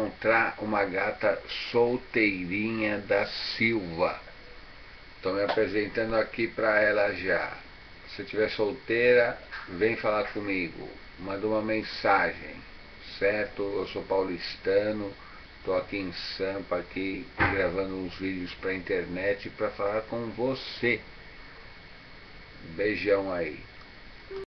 encontrar uma gata solteirinha da Silva. Estou me apresentando aqui para ela já. Se estiver solteira, vem falar comigo. Manda uma mensagem, certo? Eu sou paulistano, estou aqui em Sampa, aqui gravando uns vídeos para internet para falar com você. Beijão aí.